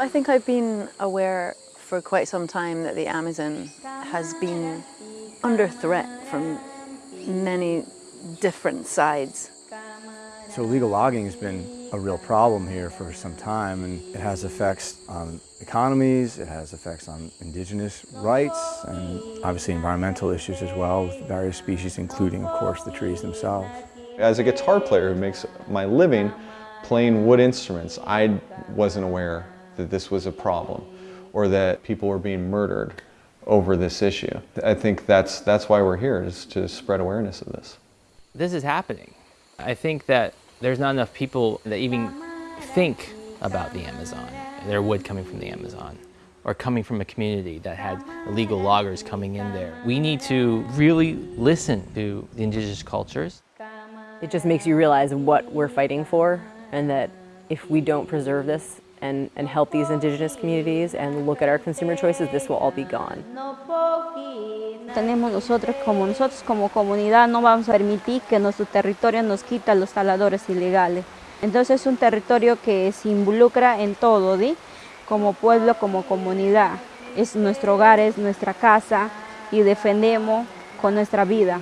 I think I've been aware for quite some time that the Amazon has been under threat from many different sides. So illegal logging has been a real problem here for some time and it has effects on economies, it has effects on indigenous rights and obviously environmental issues as well with various species including of course the trees themselves. As a guitar player who makes my living playing wood instruments, I wasn't aware that this was a problem or that people were being murdered over this issue. I think that's, that's why we're here, is to spread awareness of this. This is happening. I think that there's not enough people that even think about the Amazon, their wood coming from the Amazon, or coming from a community that had illegal loggers coming in there. We need to really listen to the indigenous cultures. It just makes you realize what we're fighting for and that if we don't preserve this and, and help these indigenous communities and look at our consumer choices, this will all be gone. Tenemos nosotros como nosotros como comunidad no vamos a permitir que nuestro territorio nos quita los taladores ilegales. Entonces es un territorio que se involucra en todo, ¿sí? como pueblo, como comunidad. Es nuestro hogar, es nuestra casa y defendemos con nuestra vida.